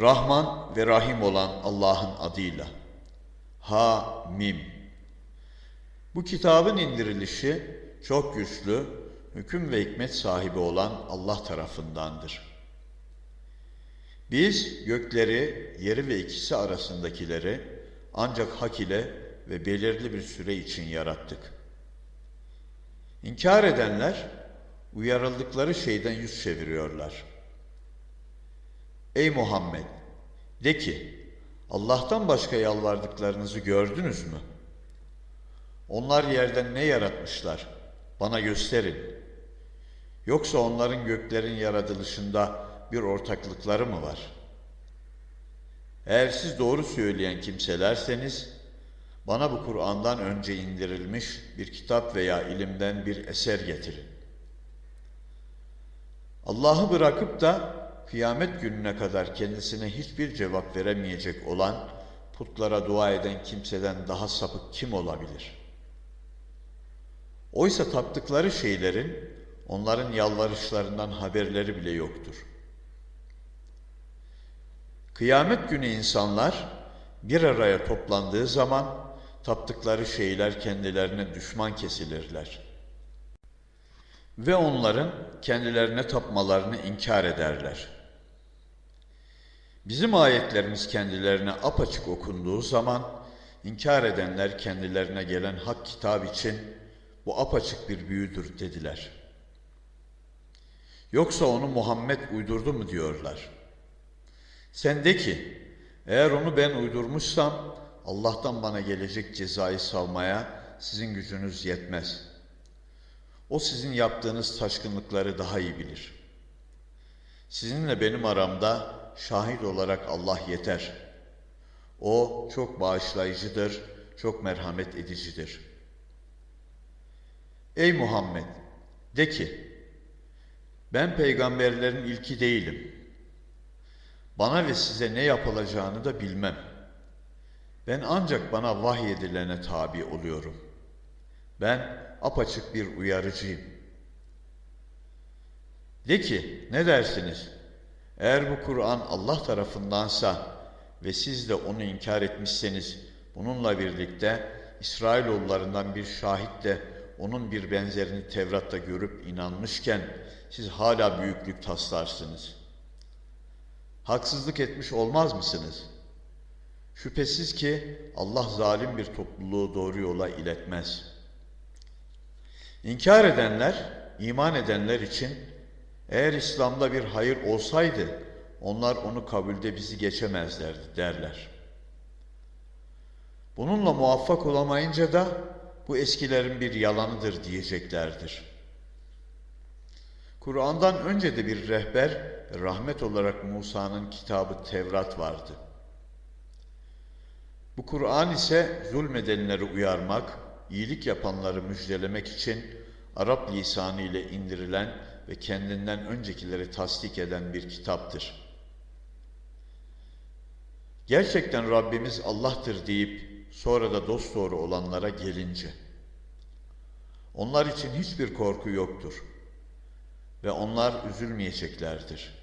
Rahman ve Rahim olan Allah'ın adıyla. Ha Mim. Bu kitabın indirilişi çok güçlü, hüküm ve hikmet sahibi olan Allah tarafındandır. Biz gökleri, yeri ve ikisi arasındakileri ancak hak ile ve belirli bir süre için yarattık. İnkar edenler uyarıldıkları şeyden yüz çeviriyorlar. Ey Muhammed! De ki, Allah'tan başka yalvardıklarınızı gördünüz mü? Onlar yerden ne yaratmışlar? Bana gösterin. Yoksa onların göklerin yaratılışında bir ortaklıkları mı var? Eğer siz doğru söyleyen kimselerseniz, bana bu Kur'an'dan önce indirilmiş bir kitap veya ilimden bir eser getirin. Allah'ı bırakıp da kıyamet gününe kadar kendisine hiçbir cevap veremeyecek olan putlara dua eden kimseden daha sapık kim olabilir? Oysa taptıkları şeylerin onların yalvarışlarından haberleri bile yoktur. Kıyamet günü insanlar bir araya toplandığı zaman taptıkları şeyler kendilerine düşman kesilirler. Ve onların kendilerine tapmalarını inkar ederler. Bizim ayetlerimiz kendilerine apaçık okunduğu zaman inkar edenler kendilerine gelen hak kitap için bu apaçık bir büyüdür dediler. Yoksa onu Muhammed uydurdu mu diyorlar. Sen de ki eğer onu ben uydurmuşsam Allah'tan bana gelecek cezayı savmaya sizin gücünüz yetmez. O sizin yaptığınız taşkınlıkları daha iyi bilir. Sizinle benim aramda şahit olarak Allah yeter. O çok bağışlayıcıdır, çok merhamet edicidir. Ey Muhammed! De ki, ben peygamberlerin ilki değilim. Bana ve size ne yapılacağını da bilmem. Ben ancak bana vahyedilene tabi oluyorum. Ben apaçık bir uyarıcıyım. De ki, ne dersiniz? Eğer bu Kur'an Allah tarafındansa ve siz de onu inkar etmişseniz, bununla birlikte İsrailoğullarından bir şahit de onun bir benzerini Tevrat'ta görüp inanmışken siz hala büyüklük taslarsınız. Haksızlık etmiş olmaz mısınız? Şüphesiz ki Allah zalim bir topluluğu doğru yola iletmez. İnkar edenler, iman edenler için eğer İslam'da bir hayır olsaydı onlar onu kabulde bizi geçemezlerdi derler. Bununla muvaffak olamayınca da bu eskilerin bir yalanıdır diyeceklerdir. Kur'an'dan önce de bir rehber, rahmet olarak Musa'nın kitabı Tevrat vardı. Bu Kur'an ise zulmedenleri uyarmak, iyilik yapanları müjdelemek için Arap lisanı ile indirilen ve kendinden öncekileri tasdik eden bir kitaptır. Gerçekten Rabbimiz Allah'tır deyip sonra da dosdoğru olanlara gelince, onlar için hiçbir korku yoktur ve onlar üzülmeyeceklerdir.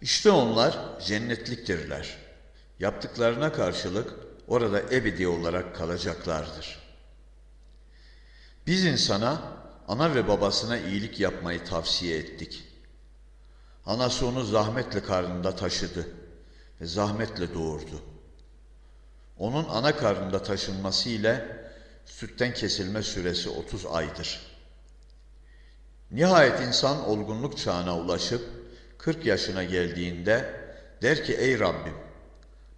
İşte onlar cennetliktirler. Yaptıklarına karşılık orada ebedi olarak kalacaklardır. Biz insana, ana ve babasına iyilik yapmayı tavsiye ettik. Anası onu zahmetle karnında taşıdı ve zahmetle doğurdu. Onun ana karnında taşınması ile sütten kesilme süresi 30 aydır. Nihayet insan olgunluk çağına ulaşıp 40 yaşına geldiğinde der ki ey Rabbim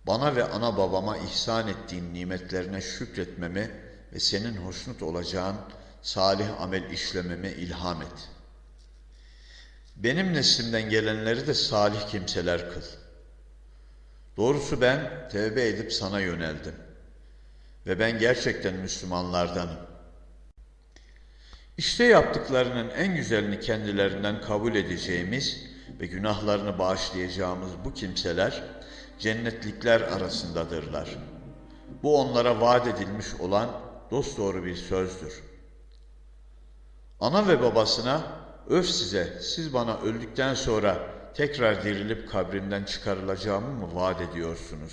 bana ve ana babama ihsan ettiğin nimetlerine şükretmemi ve senin hoşnut olacağın salih amel işlememe ilham et. Benim neslimden gelenleri de salih kimseler kıl. Doğrusu ben tevbe edip sana yöneldim. Ve ben gerçekten Müslümanlardanım. İşte yaptıklarının en güzelini kendilerinden kabul edeceğimiz ve günahlarını bağışlayacağımız bu kimseler cennetlikler arasındadırlar. Bu onlara vaat edilmiş olan dosdoğru bir sözdür. Ana ve babasına öf size siz bana öldükten sonra tekrar dirilip kabrinden çıkarılacağımı mı vaat ediyorsunuz?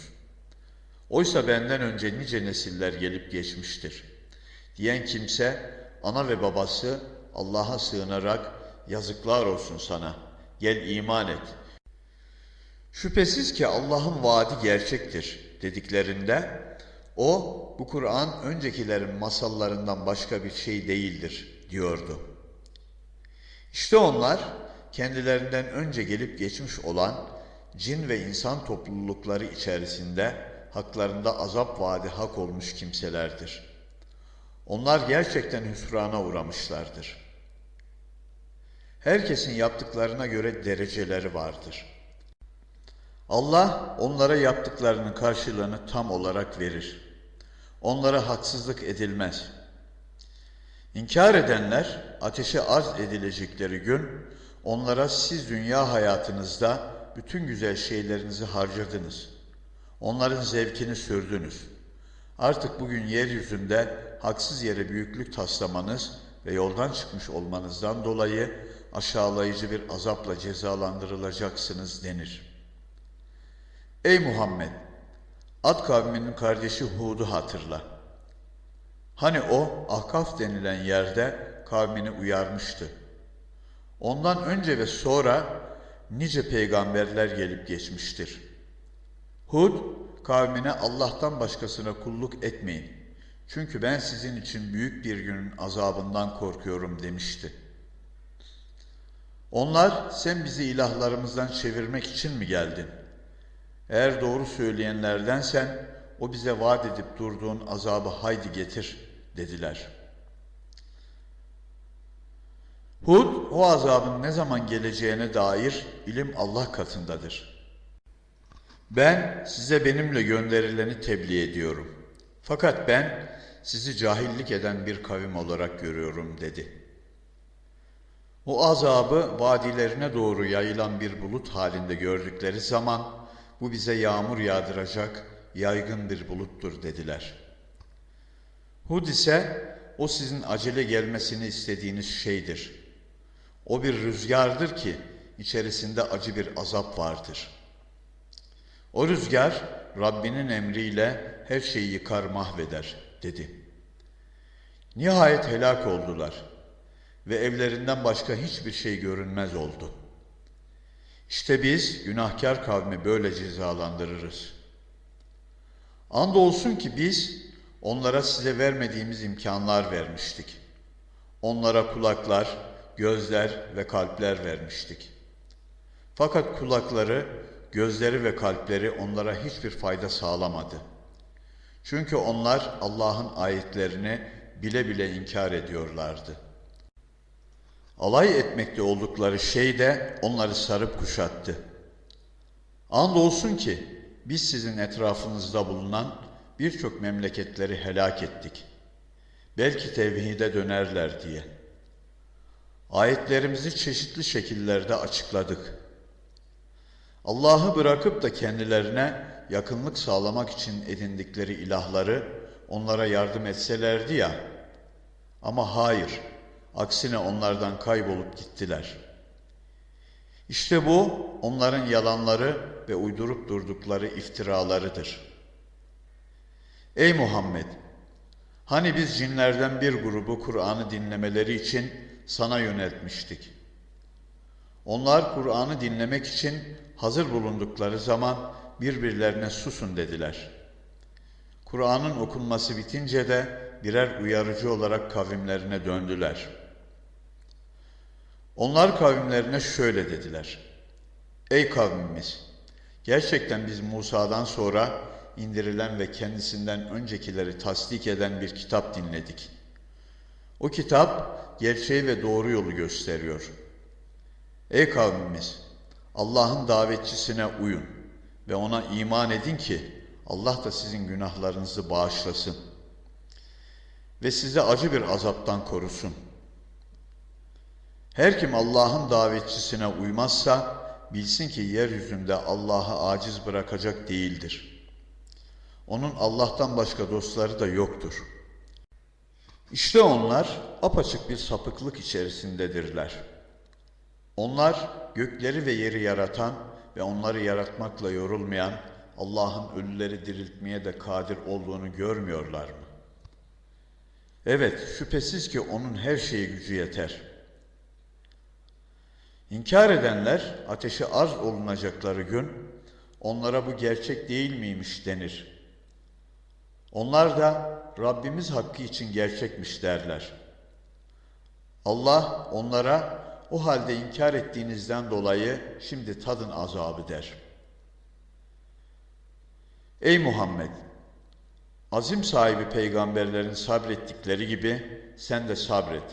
Oysa benden önce nice nesiller gelip geçmiştir. Diyen kimse ana ve babası Allah'a sığınarak yazıklar olsun sana. Gel iman et. Şüphesiz ki Allah'ın vaadi gerçektir dediklerinde o bu Kur'an öncekilerin masallarından başka bir şey değildir diyordu. İşte onlar kendilerinden önce gelip geçmiş olan cin ve insan toplulukları içerisinde haklarında azap vaadi hak olmuş kimselerdir. Onlar gerçekten hüsrana uğramışlardır. Herkesin yaptıklarına göre dereceleri vardır. Allah onlara yaptıklarının karşılığını tam olarak verir. Onlara haksızlık edilmez. İnkar edenler ateşe arz edilecekleri gün onlara siz dünya hayatınızda bütün güzel şeylerinizi harcadınız. Onların zevkini sürdünüz. Artık bugün yeryüzünde haksız yere büyüklük taslamanız ve yoldan çıkmış olmanızdan dolayı aşağılayıcı bir azapla cezalandırılacaksınız denir. Ey Muhammed! Ad kavminin kardeşi Hud'u hatırla. Hani o Ahkaf denilen yerde kavmini uyarmıştı. Ondan önce ve sonra nice peygamberler gelip geçmiştir. Hud kavmine Allah'tan başkasına kulluk etmeyin. Çünkü ben sizin için büyük bir günün azabından korkuyorum demişti. Onlar sen bizi ilahlarımızdan çevirmek için mi geldin? Eğer doğru söyleyenlerdensen o bize vaat edip durduğun azabı haydi getir dediler. Hud o azabın ne zaman geleceğine dair ilim Allah katındadır. Ben size benimle gönderileni tebliğ ediyorum. Fakat ben sizi cahillik eden bir kavim olarak görüyorum dedi. O azabı vadilerine doğru yayılan bir bulut halinde gördükleri zaman bu bize yağmur yağdıracak yaygın bir buluttur dediler. Hud ise o sizin acele gelmesini istediğiniz şeydir. O bir rüzgardır ki içerisinde acı bir azap vardır. O rüzgar Rabbinin emriyle her şeyi yıkar mahveder dedi. Nihayet helak oldular ve evlerinden başka hiçbir şey görünmez oldu. İşte biz günahkar kavmi böyle cezalandırırız. Andolsun ki biz onlara size vermediğimiz imkanlar vermiştik. Onlara kulaklar, gözler ve kalpler vermiştik. Fakat kulakları, gözleri ve kalpleri onlara hiçbir fayda sağlamadı. Çünkü onlar Allah'ın ayetlerini bile bile inkar ediyorlardı. Alay etmekte oldukları şey de onları sarıp kuşattı. Andolsun ki biz sizin etrafınızda bulunan birçok memleketleri helak ettik. Belki tevhide dönerler diye. Ayetlerimizi çeşitli şekillerde açıkladık. Allah'ı bırakıp da kendilerine yakınlık sağlamak için edindikleri ilahları onlara yardım etselerdi ya. Ama hayır, aksine onlardan kaybolup gittiler. İşte bu onların yalanları ve uydurup durdukları iftiralarıdır. Ey Muhammed! Hani biz cinlerden bir grubu Kur'an'ı dinlemeleri için sana yöneltmiştik. Onlar Kur'an'ı dinlemek için hazır bulundukları zaman birbirlerine susun dediler. Kur'an'ın okunması bitince de birer uyarıcı olarak kavimlerine döndüler. Onlar kavimlerine şöyle dediler. Ey kavmimiz! Gerçekten biz Musa'dan sonra indirilen ve kendisinden öncekileri tasdik eden bir kitap dinledik. O kitap gerçeği ve doğru yolu gösteriyor. Ey kavmimiz! Allah'ın davetçisine uyun ve ona iman edin ki Allah da sizin günahlarınızı bağışlasın ve sizi acı bir azaptan korusun. Her kim Allah'ın davetçisine uymazsa bilsin ki yeryüzünde Allah'ı aciz bırakacak değildir. Onun Allah'tan başka dostları da yoktur. İşte onlar apaçık bir sapıklık içerisindedirler. Onlar gökleri ve yeri yaratan ve onları yaratmakla yorulmayan Allah'ın ölüleri diriltmeye de kadir olduğunu görmüyorlar mı? Evet, şüphesiz ki onun her şeye gücü yeter. İnkar edenler ateşe arz olunacakları gün onlara bu gerçek değil miymiş denir. Onlar da Rabbimiz hakkı için gerçekmiş derler. Allah onlara o halde inkar ettiğinizden dolayı şimdi tadın azabı der. Ey Muhammed! Azim sahibi peygamberlerin sabrettikleri gibi sen de sabret.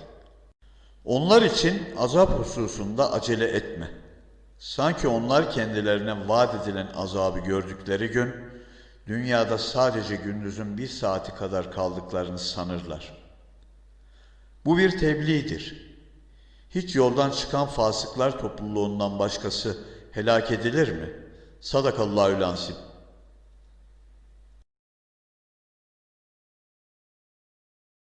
Onlar için azap hususunda acele etme. Sanki onlar kendilerine vaat edilen azabı gördükleri gün, dünyada sadece gündüzün bir saati kadar kaldıklarını sanırlar. Bu bir tebliğdir. Hiç yoldan çıkan fasıklar topluluğundan başkası helak edilir mi? Sadakallahü lansip.